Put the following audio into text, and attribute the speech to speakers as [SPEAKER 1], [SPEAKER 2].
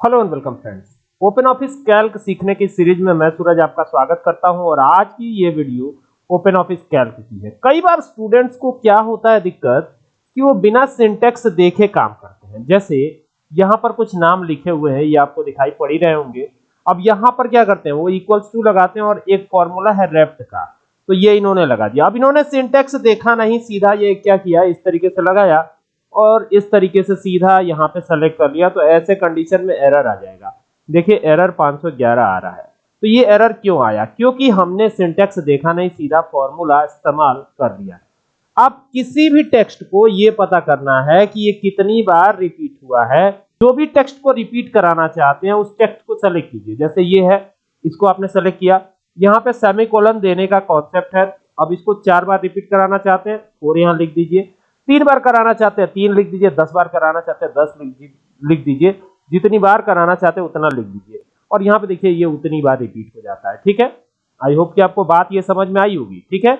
[SPEAKER 1] Hello and welcome friends Open Office Calc सीखने की series में मैं सूरज आपका स्वागत करता हूँ और आज की ये वीडियो ओपन ऑफ़िस कैल्क की है। कई बार स्टूडेंट्स को क्या होता है दिक्कत कि वो बिना सिंटेक्स देखे काम करते हैं। जैसे, यहाँ पर कुछ नाम लिखे हुए हैं, ये आपको दिखाई पड़ ही रहे होंगे। अब यहाँ पर क्या करते हैं, वो इक्वल्स टू लगाते हैं और एक फॉर्मूला है रेप्ट का। तो ये इन्होंने लगा दिया। अब इन्होंने सिंटेक्स देखा नहीं, सीधा ये क्या किया, इस तरीके से लगाया। और इस तरीके से सीधा यहाँ पे सेलेक्ट कर लिया तो ऐसे कंडीशन में एरर आ जाएगा। देखिए एरर 511 आ रहा है। तो ये एरर क्यों आया? क्योंकि हमने सिंटेक्स देखा नहीं, सीधा फॉर्मूला इस्तेमाल कर लिया। अब किसी भी टेक्स्ट को ये पता करना है कि ये कितनी बार रिपीट हुआ है। जो भी टेक्स्ट को रिपीट कराना चाहते हैं, उस टेक्स्ट को सेलेक्ट कीजिए। जैसे ये है, इसको आपने सेलेक्ट किया। यहाँ पे सेमीकोलन देने का कॉन्सेप्ट है। अब इसको चार बार रिपीट कराना चाहते हैं, और यहाँ लिख दीजिए। तीन बार कराना चाहते हैं, तीन लिख दीजिए, दस बार कराना चाहते हैं, दस लिख दीजिए। जितनी बार कराना चाहते हैं, उतना लिख दीजिए। और यहाँ पे देखिए, ये उतनी बार रिपीट हो जाता है, ठीक है? आई होप कि आपको बात ये समझ में आई होगी, ठीक है?